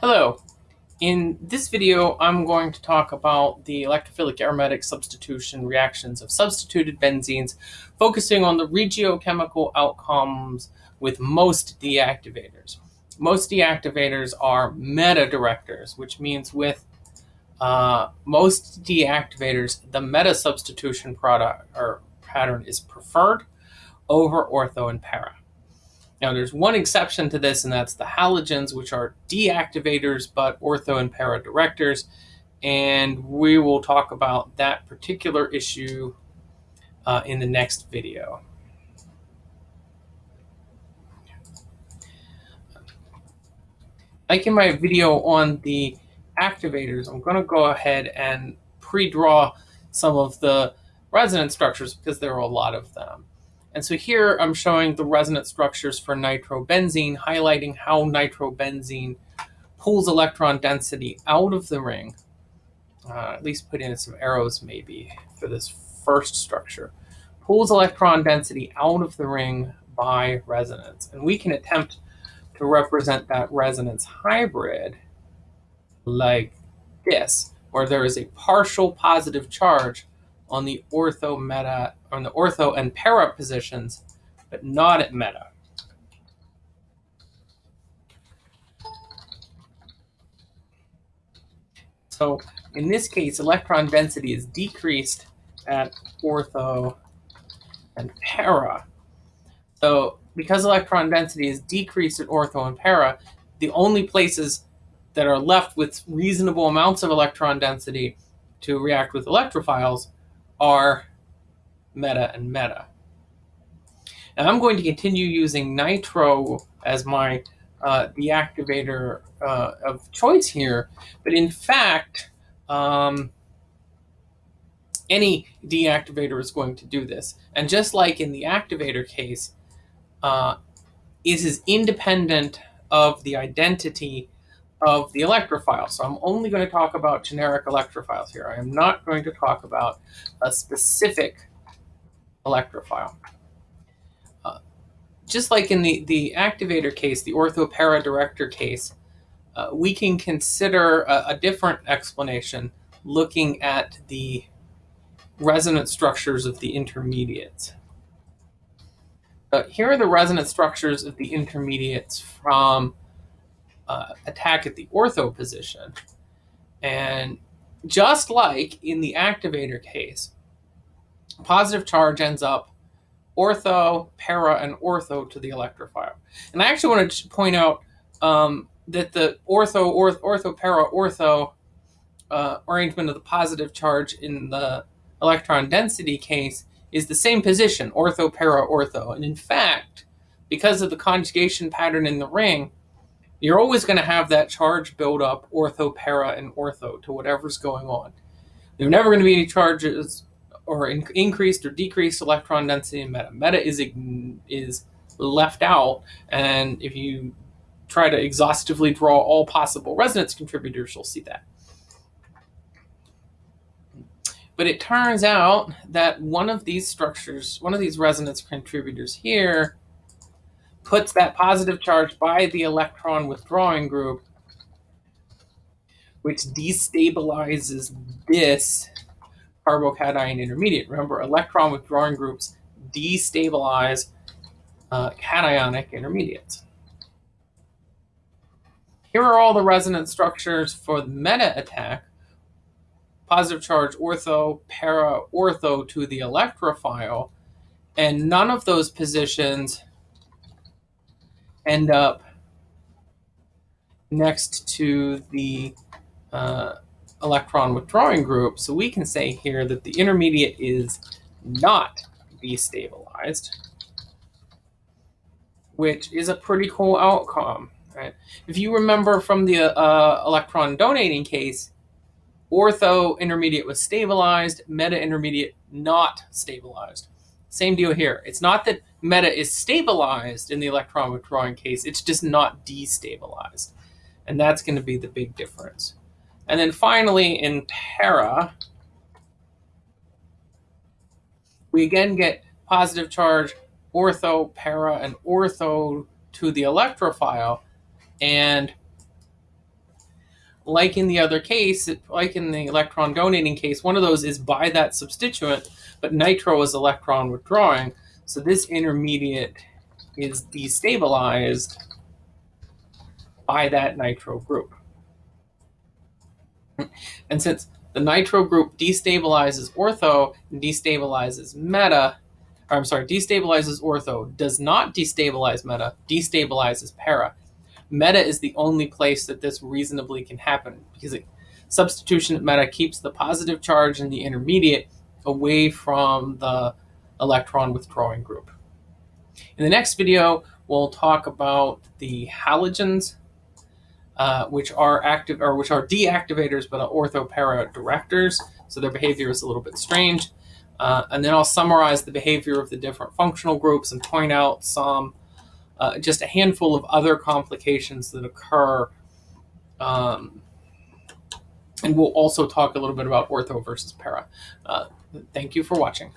Hello. In this video, I'm going to talk about the electrophilic aromatic substitution reactions of substituted benzenes, focusing on the regiochemical outcomes with most deactivators. Most deactivators are meta-directors, which means with uh, most deactivators, the meta substitution product or pattern is preferred over ortho and para. Now, there's one exception to this, and that's the halogens, which are deactivators but ortho and para directors. And we will talk about that particular issue uh, in the next video. Like in my video on the activators, I'm going to go ahead and pre-draw some of the resonance structures because there are a lot of them. And so here I'm showing the resonance structures for nitrobenzene, highlighting how nitrobenzene pulls electron density out of the ring. Uh, at least put in some arrows maybe for this first structure. Pulls electron density out of the ring by resonance. And we can attempt to represent that resonance hybrid like this, where there is a partial positive charge on the ortho meta on the ortho and para positions, but not at meta. So in this case, electron density is decreased at ortho and para. So because electron density is decreased at ortho and para, the only places that are left with reasonable amounts of electron density to react with electrophiles are meta and meta. And I'm going to continue using nitro as my uh, deactivator uh, of choice here, but in fact, um, any deactivator is going to do this. And just like in the activator case, uh, is independent of the identity of the electrophile. So I'm only going to talk about generic electrophiles here. I am not going to talk about a specific electrophile. Uh, just like in the, the activator case, the orthopara director case, uh, we can consider a, a, different explanation looking at the resonance structures of the intermediates. Here are the resonance structures of the intermediates from uh, attack at the ortho position. And just like in the activator case, positive charge ends up ortho, para, and ortho to the electrophile. And I actually want to point out um, that the ortho, ortho, ortho, para, ortho uh, arrangement of the positive charge in the electron density case is the same position, ortho, para, ortho. And in fact, because of the conjugation pattern in the ring, you're always going to have that charge build up ortho, para, and ortho to whatever's going on. There are never going to be any charges or in increased or decreased electron density in meta. Meta is, is left out, and if you try to exhaustively draw all possible resonance contributors, you'll see that. But it turns out that one of these structures, one of these resonance contributors here, puts that positive charge by the electron withdrawing group, which destabilizes this carbocation intermediate. Remember, electron withdrawing groups destabilize uh, cationic intermediates. Here are all the resonance structures for the meta attack. Positive charge ortho, para ortho to the electrophile, and none of those positions end up next to the uh, electron withdrawing group. So we can say here that the intermediate is not destabilized, which is a pretty cool outcome. Right? If you remember from the uh, electron donating case, ortho intermediate was stabilized, meta intermediate not stabilized. Same deal here. It's not that meta is stabilized in the electron withdrawing case, it's just not destabilized. And that's going to be the big difference. And then finally, in para, we again get positive charge ortho, para, and ortho to the electrophile. And like in the other case, like in the electron donating case, one of those is by that substituent, but nitro is electron withdrawing. So this intermediate is destabilized by that nitro group. And since the nitro group destabilizes ortho and destabilizes meta, or I'm sorry, destabilizes ortho, does not destabilize meta, destabilizes para. Meta is the only place that this reasonably can happen because it, substitution at meta keeps the positive charge in the intermediate away from the electron withdrawing group. In the next video, we'll talk about the halogens, uh, which are active or which are deactivators but are orthopara directors. So their behavior is a little bit strange. Uh, and then I'll summarize the behavior of the different functional groups and point out some, uh, just a handful of other complications that occur. Um, and we'll also talk a little bit about ortho versus para. Uh, thank you for watching.